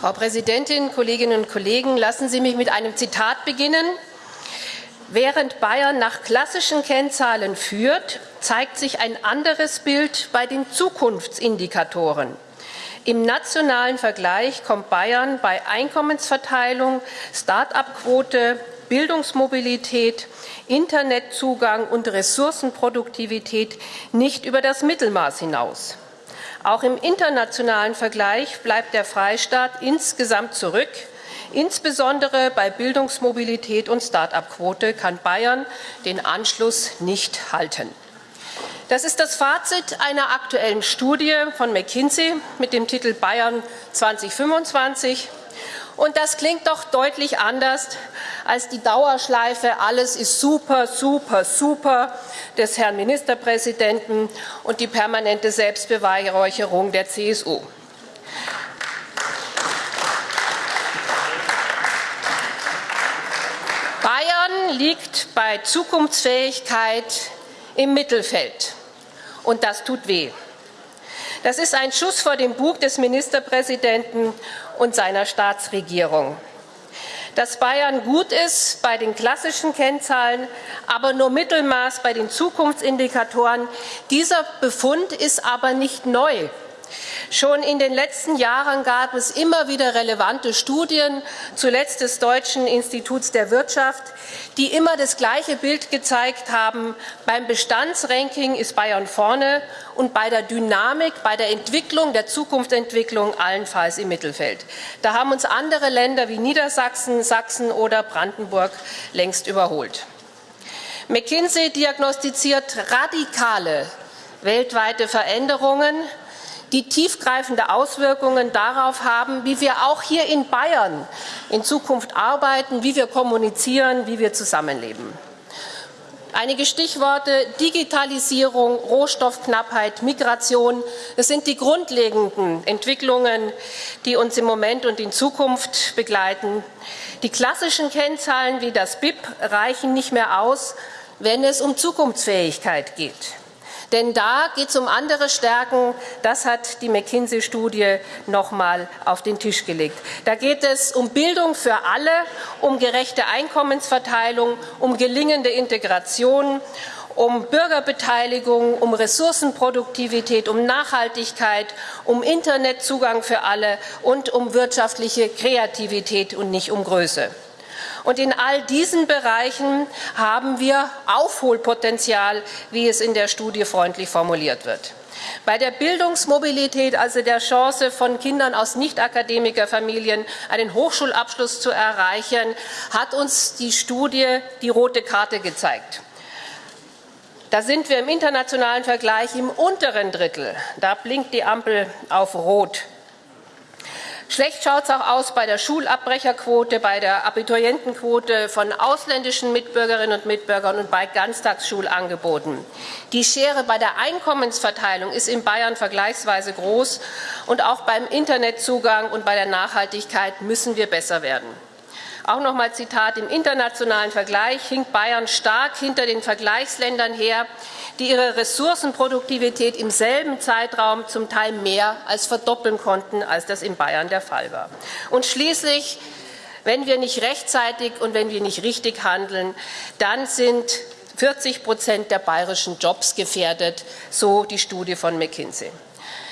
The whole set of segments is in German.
Frau Präsidentin, Kolleginnen und Kollegen, lassen Sie mich mit einem Zitat beginnen. Während Bayern nach klassischen Kennzahlen führt, zeigt sich ein anderes Bild bei den Zukunftsindikatoren. Im nationalen Vergleich kommt Bayern bei Einkommensverteilung, Start-up-Quote, Bildungsmobilität, Internetzugang und Ressourcenproduktivität nicht über das Mittelmaß hinaus. Auch im internationalen Vergleich bleibt der Freistaat insgesamt zurück. Insbesondere bei Bildungsmobilität und Start-up-Quote kann Bayern den Anschluss nicht halten. Das ist das Fazit einer aktuellen Studie von McKinsey mit dem Titel Bayern 2025. Und das klingt doch deutlich anders als die Dauerschleife Alles ist super, super, super des Herrn Ministerpräsidenten und die permanente Selbstbeweihräucherung der CSU. Bayern liegt bei Zukunftsfähigkeit im Mittelfeld. Und das tut weh. Das ist ein Schuss vor dem Bug des Ministerpräsidenten und seiner Staatsregierung. Dass Bayern gut ist bei den klassischen Kennzahlen, aber nur Mittelmaß bei den Zukunftsindikatoren, dieser Befund ist aber nicht neu. Schon in den letzten Jahren gab es immer wieder relevante Studien, zuletzt des Deutschen Instituts der Wirtschaft, die immer das gleiche Bild gezeigt haben. Beim Bestandsranking ist Bayern vorne und bei der Dynamik, bei der Entwicklung, der Zukunftsentwicklung allenfalls im Mittelfeld. Da haben uns andere Länder wie Niedersachsen, Sachsen oder Brandenburg längst überholt. McKinsey diagnostiziert radikale weltweite Veränderungen die tiefgreifende Auswirkungen darauf haben, wie wir auch hier in Bayern in Zukunft arbeiten, wie wir kommunizieren, wie wir zusammenleben. Einige Stichworte Digitalisierung, Rohstoffknappheit, Migration. Das sind die grundlegenden Entwicklungen, die uns im Moment und in Zukunft begleiten. Die klassischen Kennzahlen wie das BIP reichen nicht mehr aus, wenn es um Zukunftsfähigkeit geht. Denn da geht es um andere Stärken. Das hat die McKinsey-Studie noch mal auf den Tisch gelegt. Da geht es um Bildung für alle, um gerechte Einkommensverteilung, um gelingende Integration, um Bürgerbeteiligung, um Ressourcenproduktivität, um Nachhaltigkeit, um Internetzugang für alle und um wirtschaftliche Kreativität und nicht um Größe. Und in all diesen Bereichen haben wir Aufholpotenzial, wie es in der Studie freundlich formuliert wird. Bei der Bildungsmobilität, also der Chance von Kindern aus Nicht-Akademikerfamilien einen Hochschulabschluss zu erreichen, hat uns die Studie die rote Karte gezeigt. Da sind wir im internationalen Vergleich im unteren Drittel. Da blinkt die Ampel auf Rot. Schlecht schaut es auch aus bei der Schulabbrecherquote, bei der Abiturientenquote von ausländischen Mitbürgerinnen und Mitbürgern und bei Ganztagsschulangeboten. Die Schere bei der Einkommensverteilung ist in Bayern vergleichsweise groß und auch beim Internetzugang und bei der Nachhaltigkeit müssen wir besser werden. Auch noch mal Zitat, im internationalen Vergleich hinkt Bayern stark hinter den Vergleichsländern her, die ihre Ressourcenproduktivität im selben Zeitraum zum Teil mehr als verdoppeln konnten, als das in Bayern der Fall war. Und schließlich, wenn wir nicht rechtzeitig und wenn wir nicht richtig handeln, dann sind 40 Prozent der bayerischen Jobs gefährdet, so die Studie von McKinsey.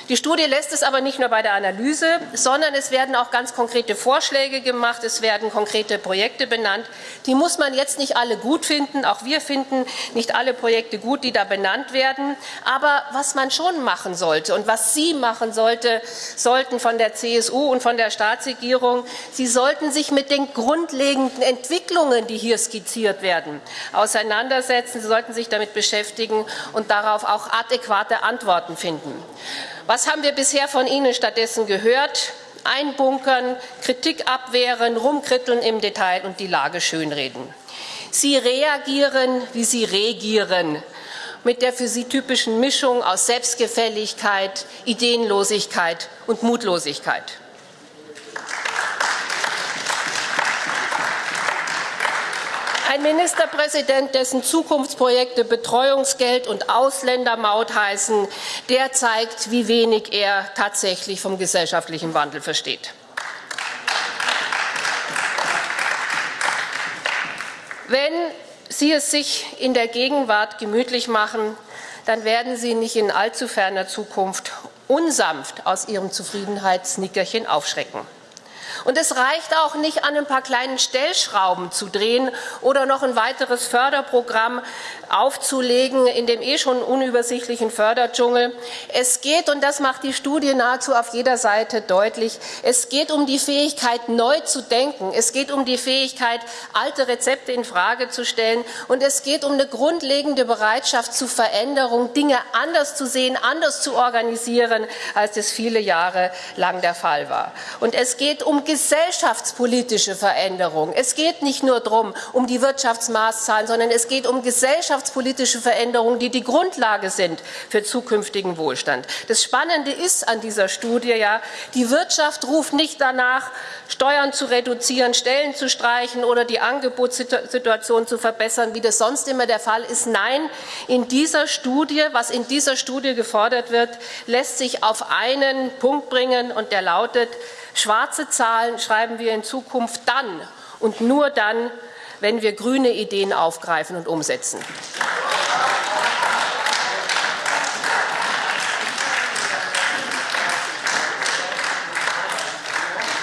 Die Studie lässt es aber nicht nur bei der Analyse, sondern es werden auch ganz konkrete Vorschläge gemacht, es werden konkrete Projekte benannt. Die muss man jetzt nicht alle gut finden, auch wir finden nicht alle Projekte gut, die da benannt werden. Aber was man schon machen sollte und was Sie machen sollte, sollten von der CSU und von der Staatsregierung, Sie sollten sich mit den grundlegenden Entwicklungen, die hier skizziert werden, auseinandersetzen. Sie sollten sich damit beschäftigen und darauf auch adäquate Antworten finden. Was haben wir bisher von Ihnen stattdessen gehört? Einbunkern, Kritik abwehren, rumkritteln im Detail und die Lage schönreden. Sie reagieren, wie Sie regieren, mit der für Sie typischen Mischung aus Selbstgefälligkeit, Ideenlosigkeit und Mutlosigkeit. Ein Ministerpräsident, dessen Zukunftsprojekte Betreuungsgeld und Ausländermaut heißen, der zeigt, wie wenig er tatsächlich vom gesellschaftlichen Wandel versteht. Wenn Sie es sich in der Gegenwart gemütlich machen, dann werden Sie nicht in allzu ferner Zukunft unsanft aus Ihrem Zufriedenheitsnickerchen aufschrecken. Und es reicht auch nicht, an ein paar kleinen Stellschrauben zu drehen oder noch ein weiteres Förderprogramm aufzulegen in dem eh schon unübersichtlichen Förderdschungel. Es geht, und das macht die Studie nahezu auf jeder Seite deutlich, es geht um die Fähigkeit, neu zu denken. Es geht um die Fähigkeit, alte Rezepte in Frage zu stellen. Und es geht um eine grundlegende Bereitschaft zu Veränderung, Dinge anders zu sehen, anders zu organisieren, als das viele Jahre lang der Fall war. Und es geht um gesellschaftspolitische Veränderung. Es geht nicht nur darum, um die Wirtschaftsmaßzahlen, sondern es geht um gesellschaftspolitische Veränderungen, die die Grundlage sind für zukünftigen Wohlstand. Das Spannende ist an dieser Studie ja, die Wirtschaft ruft nicht danach, Steuern zu reduzieren, Stellen zu streichen oder die Angebotssituation zu verbessern, wie das sonst immer der Fall ist. Nein, in dieser Studie, was in dieser Studie gefordert wird, lässt sich auf einen Punkt bringen, und der lautet, Schwarze Zahlen schreiben wir in Zukunft dann und nur dann, wenn wir grüne Ideen aufgreifen und umsetzen.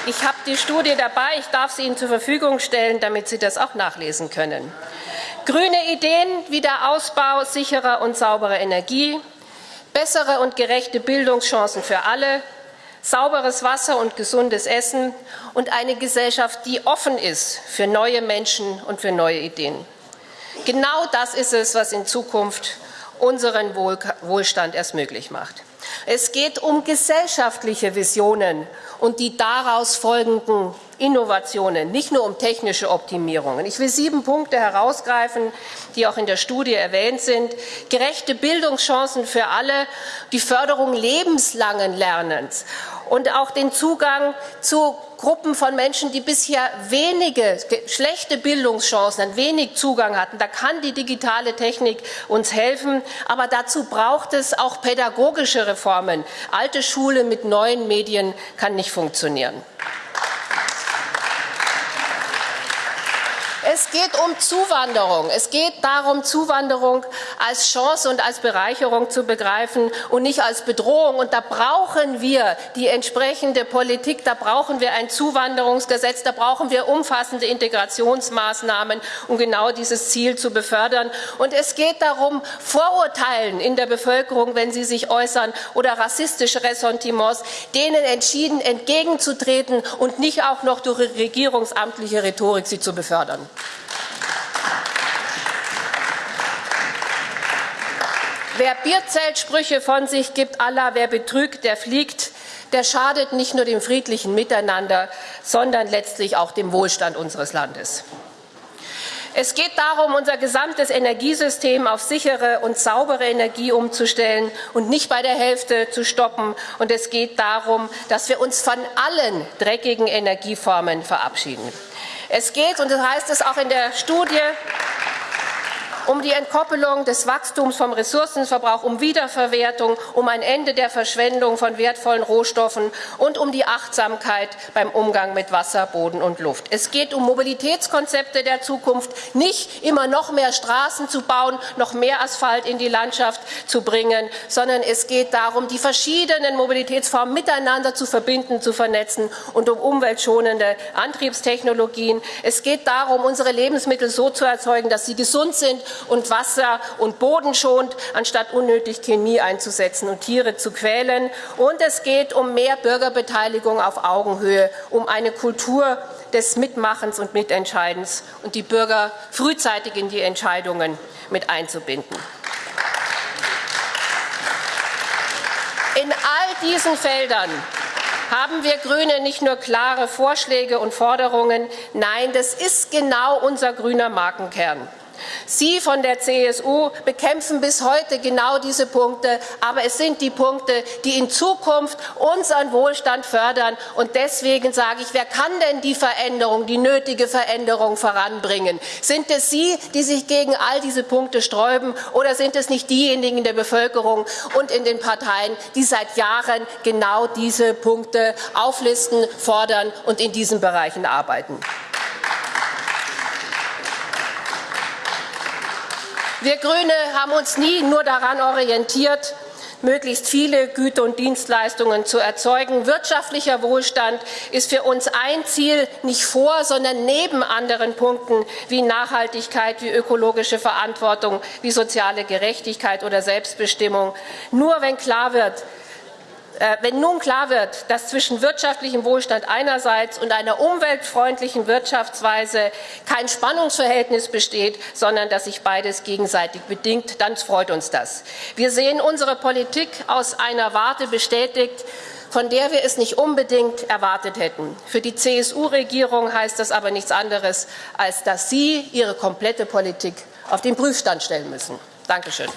Ich habe die Studie dabei. Ich darf sie Ihnen zur Verfügung stellen, damit Sie das auch nachlesen können. Grüne Ideen wie der Ausbau sicherer und sauberer Energie, bessere und gerechte Bildungschancen für alle, sauberes Wasser und gesundes Essen und eine Gesellschaft, die offen ist für neue Menschen und für neue Ideen. Genau das ist es, was in Zukunft unseren Wohlstand erst möglich macht. Es geht um gesellschaftliche Visionen und die daraus folgenden Innovationen, nicht nur um technische Optimierungen. Ich will sieben Punkte herausgreifen, die auch in der Studie erwähnt sind. Gerechte Bildungschancen für alle, die Förderung lebenslangen Lernens und auch den Zugang zu Gruppen von Menschen, die bisher wenige schlechte Bildungschancen, wenig Zugang hatten. Da kann die digitale Technik uns helfen, aber dazu braucht es auch pädagogische Reformen. Alte Schule mit neuen Medien kann nicht funktionieren. Geht um Zuwanderung. Es geht darum, Zuwanderung als Chance und als Bereicherung zu begreifen und nicht als Bedrohung. Und da brauchen wir die entsprechende Politik, da brauchen wir ein Zuwanderungsgesetz, da brauchen wir umfassende Integrationsmaßnahmen, um genau dieses Ziel zu befördern. Und es geht darum, Vorurteilen in der Bevölkerung, wenn sie sich äußern, oder rassistische Ressentiments, denen entschieden entgegenzutreten und nicht auch noch durch regierungsamtliche Rhetorik sie zu befördern. Wer Bierzeltsprüche von sich gibt, Allah, wer betrügt, der fliegt, der schadet nicht nur dem friedlichen Miteinander, sondern letztlich auch dem Wohlstand unseres Landes. Es geht darum, unser gesamtes Energiesystem auf sichere und saubere Energie umzustellen und nicht bei der Hälfte zu stoppen. Und es geht darum, dass wir uns von allen dreckigen Energieformen verabschieden. Es geht, und das heißt es auch in der Studie, um die Entkoppelung des Wachstums vom Ressourcenverbrauch, um Wiederverwertung, um ein Ende der Verschwendung von wertvollen Rohstoffen und um die Achtsamkeit beim Umgang mit Wasser, Boden und Luft. Es geht um Mobilitätskonzepte der Zukunft, nicht immer noch mehr Straßen zu bauen, noch mehr Asphalt in die Landschaft zu bringen, sondern es geht darum, die verschiedenen Mobilitätsformen miteinander zu verbinden, zu vernetzen und um umweltschonende Antriebstechnologien. Es geht darum, unsere Lebensmittel so zu erzeugen, dass sie gesund sind und Wasser und Boden schont, anstatt unnötig Chemie einzusetzen und Tiere zu quälen. Und es geht um mehr Bürgerbeteiligung auf Augenhöhe, um eine Kultur des Mitmachens und Mitentscheidens und die Bürger frühzeitig in die Entscheidungen mit einzubinden. In all diesen Feldern haben wir Grüne nicht nur klare Vorschläge und Forderungen. Nein, das ist genau unser grüner Markenkern. Sie von der CSU bekämpfen bis heute genau diese Punkte, aber es sind die Punkte, die in Zukunft unseren Wohlstand fördern. Und deswegen sage ich, wer kann denn die Veränderung, die nötige Veränderung voranbringen? Sind es Sie, die sich gegen all diese Punkte sträuben, oder sind es nicht diejenigen in der Bevölkerung und in den Parteien, die seit Jahren genau diese Punkte auflisten, fordern und in diesen Bereichen arbeiten? Wir Grüne haben uns nie nur daran orientiert, möglichst viele Güter und Dienstleistungen zu erzeugen. Wirtschaftlicher Wohlstand ist für uns ein Ziel, nicht vor, sondern neben anderen Punkten wie Nachhaltigkeit, wie ökologische Verantwortung, wie soziale Gerechtigkeit oder Selbstbestimmung. Nur wenn klar wird, wenn nun klar wird, dass zwischen wirtschaftlichem Wohlstand einerseits und einer umweltfreundlichen Wirtschaftsweise kein Spannungsverhältnis besteht, sondern dass sich beides gegenseitig bedingt, dann freut uns das. Wir sehen unsere Politik aus einer Warte bestätigt, von der wir es nicht unbedingt erwartet hätten. Für die CSU-Regierung heißt das aber nichts anderes, als dass Sie Ihre komplette Politik auf den Prüfstand stellen müssen. Dankeschön.